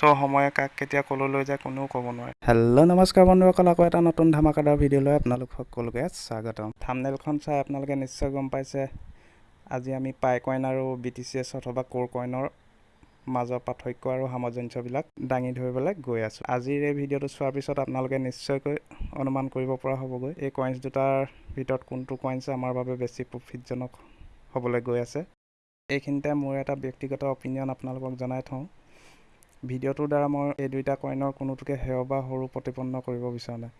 চ' সময়ে কাক কেতিয়া ক'লৈ লৈ যায় কোনেও ক'ব নোৱাৰে। হেল্ল' নমস্কাৰ বন্ধুসকল আকৌ এটা নতুন ধামাকাদাৰ ভিডিঅ'লৈ আপোনালোক সকলোকে স্বাগতম। থামনেলখন চাই আপোনালোকে নিশ্চয় গম পাইছে আজি আমি পাই কইন আৰু বি টি চি এছ অথবা ক'ৰ কইনৰ মাজৰ পাৰ্থক্য আৰু সামঞ্জস্যবিলাক দাঙি ধৰিবলৈ গৈ আছোঁ। আজিৰ এই ভিডিঅ'টো চোৱাৰ পিছত আপোনালোকে নিশ্চয়কৈ অনুমান কৰিব পৰা হ'বগৈ এই কইনছ দুটাৰ ভিতৰত কোনটো কইনছ আমাৰ বাবে বেছি প্ৰফিটজনক হ'বলৈ গৈ আছে। এইখিনিতে মোৰ এটা ব্যক্তিগত অপিনিয়ন আপোনালোকক জনাই থওঁ। ভিডিঅ'টোৰ দ্বাৰা মই এই দুইটা কইনৰ কোনোটোকে হেয় বা সৰু প্ৰতিপন্ন কৰিব বিচৰা নাই।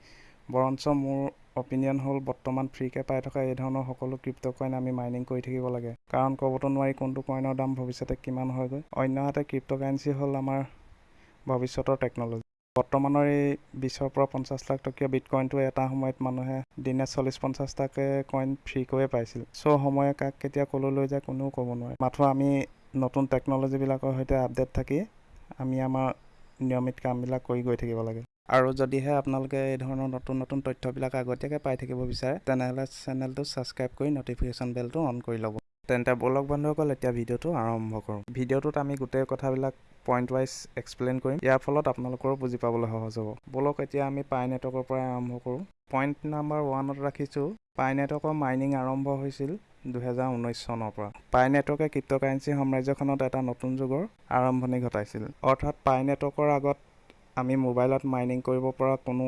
বৰঞ্চ মোৰ অপিনিয়ন হ'ল বৰ্তমান ফ্ৰীকৈ পাই থকা এই ধৰণৰ সকলো ক্ৰিপ্ট' কইন আমি মাইনিং কৰি থাকিব লাগে। কাৰণ ক'বতো নোৱাৰি কোনটো কইনৰ দাম ভৱিষ্যতে কিমান হয়গৈ। অন্যহাতে ক্ৰিপ্ট' কাৰেঞ্চি হ'ল আমাৰ ভৱিষ্যতৰ টেকন'লজি বৰ্তমানৰ এই বিছৰ পৰা পঞ্চাছ লাখ টকীয়া বিটকইনটো এটা সময়ত মানুহে দিনে চল্লিছ পঞ্চাছটাকৈ কইন ফ্ৰীকৈয়ে পাইছিল। চ' সময়ে কাক কেতিয়া ক'লৈ লৈ যায় কোনেও ক'ব নোৱাৰে। মাথো আমি নতুন টেকন'লজিবিলাকৰ সৈতে আপডেট থাকি আমি আমাৰ নিয়মিত কামবিলাক কৰি গৈ থাকিব লাগে। আৰু যদিহে আপোনালোকে এই ধৰণৰ নতুন নতুন তথ্যবিলাক আগতীয়াকৈ পাই থাকিব বিচাৰে তেনেহ'লে চেনেলটো ছাবস্ক্ৰাইব কৰি ন'টিফিকেশ্যন বেলটো অন কৰি ল'ব। তেন্তে বলক বন্ধুসকল এতিয়া ভিডিঅ'টো আৰম্ভ কৰোঁ। ভিডিঅ'টোত আমি গোটেই কথাবিলাক পইণ্ট ৱাইজ এক্সপ্লেইন কৰিম। ইয়াৰ ফলত আপোনালোকৰো বুজি পাবলৈ সহজ হ'ব। বলক এতিয়া আমি পাই নেটৱৰ্কৰ পৰাই আৰম্ভ কৰোঁ। পইণ্ট নাম্বাৰ ওৱানত ৰাখিছোঁ পাই নেটৱৰ্কৰ মাইনিং আৰম্ভ হৈছিল দুহেজাৰ ঊনৈছ চনৰ পৰা। পাই নেটৱৰ্কে ক্ৰিপ্ট'কাৰেঞ্চি সাম্ৰাজ্যখনত এটা নতুন যুগৰ আৰম্ভণি ঘটাইছিল। অৰ্থাৎ পাই নেটৱৰ্কৰ আগত আমি মোবাইলত মাইনিং কৰিব পৰা কোনো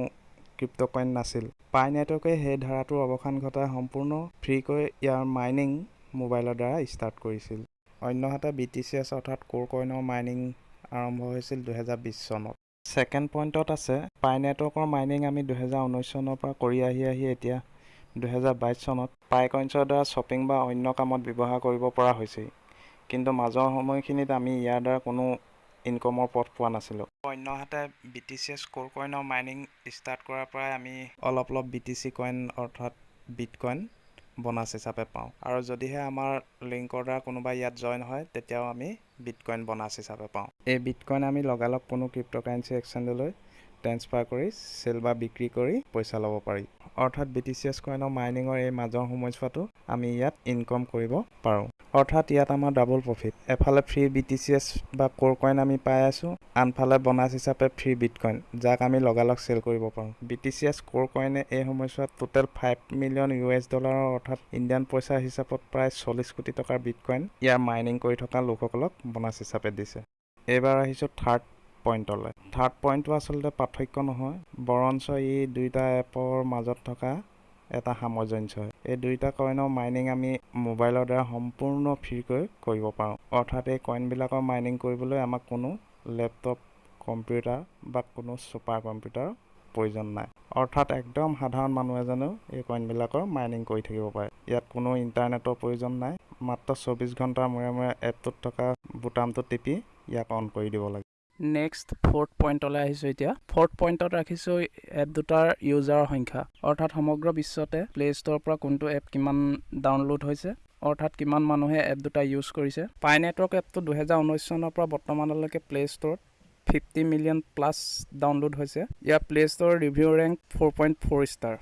ক্ৰিপ্ট' কইন নাছিল। পাই নেটৱৰ্কে সেই ধাৰাটোৰ অৱসান ঘটাই সম্পূৰ্ণ ফ্ৰীকৈ ইয়াৰ মাইনিং মোবাইলৰ দ্বাৰা ষ্টাৰ্ট কৰিছিল। অন্যহাতে বি টি চি এছ অৰ্থাৎ ক'ৰ কইনৰ মাইনিং আৰম্ভ হৈছিল দুহেজাৰ বিছ চনত। ছেকেণ্ড পইণ্টত আছে পাই নেটৱৰ্কৰ মাইনিং আমি দুহেজাৰ ঊনৈছ চনৰ পৰা কৰি আহি আহি এতিয়া দুহেজাৰ বাইছ চনত পাই কইনছৰ দ্বাৰা শ্বপিং বা অন্য কামত ব্যৱহাৰ কৰিব পৰা হৈছেই। কিন্তু মাজৰ সময়খিনিত আমি ইয়াৰ দ্বাৰা কোনো ইনকমৰ পথ পোৱা নাছিলোঁ। অন্যহাতে বি টি চি এছ ক'ৰ কইনৰ মাইনিং ষ্টাৰ্ট কৰাৰ পৰাই আমি অলপ অলপ বি টি চি কইন অৰ্থাৎ বিট কইন বনাছ হিচাপে পাওঁ। আৰু যদিহে আমাৰ লিংকৰ দ্বাৰা কোনোবা ইয়াত জইন হয় তেতিয়াও আমি বিট কইন বনাছ হিচাপে পাওঁ। এই বিট কইন আমি লগালগ কোনো ক্ৰিপ্ট'কাৰেঞ্চি এক্সচেঞ্জলৈ ট্ৰেন্সফাৰ কৰি চেল বা বিক্ৰী কৰি পইচা ল'ব পাৰি। অৰ্থাৎ বি টি চি এছ কইনৰ মাইনিঙৰ এই মাজৰ সময়ছোৱাটো আমি ইয়াত ইনকম কৰিব পাৰোঁ। অৰ্থাৎ ইয়াত আমাৰ ডাবল প্ৰফিট এফালে free B T C S বা ক'ৰ কইন আমি পাই আছোঁ আনফালে বনাছ হিচাপে ফ্ৰী বিট কইন যাক আমি লগালগ চেল কৰিব পাৰোঁ। বি টি চি এছ ক'ৰ কইনে এই সময়ছোৱাত total five million U S ডলাৰৰ অৰ্থাৎ ইণ্ডিয়ান পইচা হিচাপত প্ৰায় চল্লিছ কোটি টকাৰ বিট কইন ইয়াৰ মাইনিং কৰি থকা লোকসকলক বনাছ হিচাপে দিছে। এইবাৰ আহিছোঁ থাৰ্ড পইণ্টলৈ থাৰ্ড পইণ্টটো আচলতে পাৰ্থক্য নহয় বৰঞ্চ ই দুইটা এপৰ মাজত থকা এটা সামঞ্জস্য। হয় এই দুইটা কইনৰ মাইনিং আমি মোবাইলৰ দ্বাৰা সম্পূৰ্ণ ফ্ৰীকৈ কৰিব পাৰোঁ। অৰ্থাৎ এই কইনবিলাকৰ মাইনিং কৰিবলৈ আমাক কোনো লেপটপ কম্পিউটাৰ বা কোনো ছুপাৰ কম্পিউটাৰৰ প্ৰয়োজন নাই। অৰ্থাৎ একদম সাধাৰণ মানুহ এজনেও এই কইনবিলাকৰ মাইনিং কৰি থাকিব পাৰে। ইয়াত কোনো ইণ্টাৰনেটৰ প্ৰয়োজন নাই। মাত্ৰ চৌবিছ ঘণ্টাৰ মূৰে মূৰে এপটোত থকা বুটামটো টিপি ইয়াক অন কৰি দিব লাগে। নেক্সট ফ'ৰ্থ পইণ্টলৈ আহিছোঁ এতিয়া। ফ'ৰ্থ পইণ্টত ৰাখিছোঁ এপ দুটাৰ ইউজাৰৰ সংখ্যা। অৰ্থাৎ সমগ্ৰ বিশ্বতে প্লে' ষ্ট'ৰৰ পৰা কোনটো এপ কিমান ডাউনলোড হৈছে অৰ্থাৎ কিমান মানুহে এপ দুটা ইউজ কৰিছে। পাই নেটৱৰ্ক এপটো দুহেজাৰ ঊনৈছ চনৰ পৰা বৰ্তমানলৈকে প্লে' ষ্ট'ৰত ফিফটি মিলিয়ন প্লাছ ডাউনলোড হৈছে। ইয়াৰ play' store review rank four point four star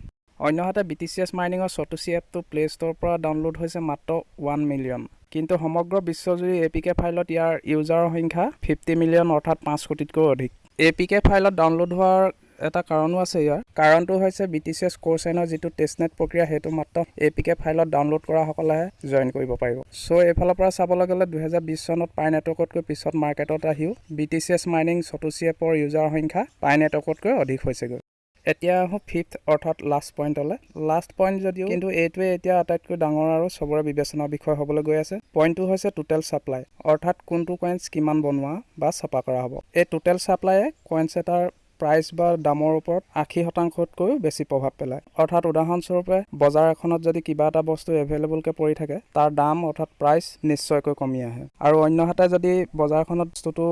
অন্যহাতে বি টি চি এছ মাইনিঙৰ চতুচি এপটো প্লে' ষ্ট'ৰৰ পৰা ডাউনলোড হৈছে মাত্ৰ ওৱান মিলিয়ন কিন্তু সমগ্ৰ বিশ্বজুৰি এ পি কে ফাইলত ইয়াৰ ইউজাৰৰ সংখ্যা ফিফটি মিলিয়ন অৰ্থাৎ পাঁচ কোটিতকৈ অধিক। এ পি কে ফাইলত ডাউনলোড হোৱাৰ এটা কাৰণো আছে ইয়াৰ। কাৰণটো হৈছে বি টি চি এছ ক'ৰ চাইনৰ যিটো টেষ্টনেট প্ৰক্ৰিয়া সেইটো মাত্ৰ এ পি কে ফাইলত ডাউনলোড কৰাসকলেহে জইন কৰিব পাৰিব। চ' এইফালৰ পৰা চাবলৈ গ'লে দুহেজাৰ বিছ চনত পাই নেটৱৰ্কতকৈ পিছত মাৰ্কেটত আহিও B T C S mining চতুচি এপৰ ইউজাৰৰ সংখ্যা পাই নেটৱৰ্কতকৈ অধিক হৈছেগৈ। এতিয়া আহোঁ ফিফ্থ অৰ্থাৎ লাষ্ট পইণ্টলৈ লাষ্ট পইণ্ট যদিও কিন্তু এইটোৱে এতিয়া আটাইতকৈ ডাঙৰ আৰু চবৰে বিবেচনাৰ বিষয় হ'বলৈ গৈ আছে। পইণ্টটো হৈছে টোটেল ছাপ্লাই অৰ্থাৎ কোনটো কইনছ কিমান বনোৱা বা ছপা কৰা হ'ব। এই টোটেল ছাপ্লাইয়ে কইনছ এটাৰ প্ৰাইচ বা দামৰ ওপৰত আশী শতাংশতকৈও বেছি প্ৰভাৱ পেলায়। অৰ্থাৎ উদাহৰণস্বৰূপে বজাৰ এখনত যদি কিবা এটা বস্তু এভেইলেবলকৈ পৰি থাকে তাৰ দাম অৰ্থাৎ প্ৰাইচ নিশ্চয়কৈ কমি আহে। আৰু অন্যহাতে যদি বজাৰখনত বস্তুটো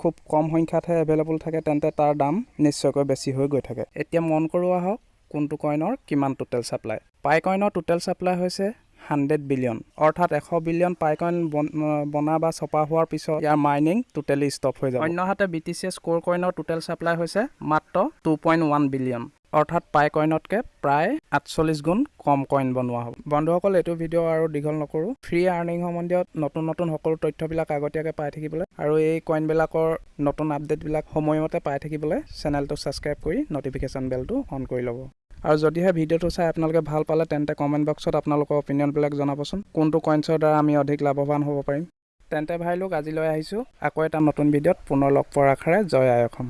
খুব কম সংখ্যাতহে এভেইলেবল থাকে তেন্তে তাৰ দাম নিশ্চয়কৈ বেছি হৈ গৈ থাকে। এতিয়া মন কৰোঁ আহক কোনটো কইনৰ কিমান টোটেল ছাপ্লাই পাই কইনৰ টোটেল ছাপ্লাই হৈছে হাণ্ড্ৰেড বিলিয়ন। অৰ্থাৎ এশ বিলিয়ন পাই কইন বনা বা ছপা হোৱাৰ পিছত ইয়াৰ মাইনিং টোটেলি ষ্টপ হৈ যাব। অন্যহাতে বি টি চি এছ ক'ৰ কইনৰ টোটেল ছাপ্লাই হৈছে মাত্ৰ টু পইণ্ট ওৱান বিলিয়ন অৰ্থাৎ পাই কইনতকৈ প্ৰায় আঠচল্লিছ গুণ কম কইন বনোৱা হ'ব। বন্ধুসকল এইটো ভিডিঅ' আৰু দীঘল নকৰোঁ। ফ্ৰী আৰ্নিং সম্বন্ধীয় নতুন নতুন সকলো তথ্যবিলাক আগতীয়াকৈ পাই থাকিবলৈ আৰু এই কইনবিলাকৰ নতুন আপডেটবিলাক সময়মতে পাই থাকিবলৈ চেনেলটো ছাবস্ক্ৰাইব কৰি নটিফিকেশ্যন বেলটো অন কৰি ল'ব। আৰু যদিহে ভিডিঅ'টো চাই আপোনালোকে ভাল পালে তেন্তে কমেণ্ট বক্সত আপোনালোকৰ অপিনিয়নবিলাক জনাবচোন। কোনটো কইনছৰ দ্বাৰা আমি অধিক লাভৱান হ'ব পাৰিম? তেন্তে ভাই লোক আজিলৈ আহিছোঁ। আকৌ এটা নতুন ভিডিঅ'ত পুনৰ লগ পোৱাৰ আশাৰে জয় আই অসম।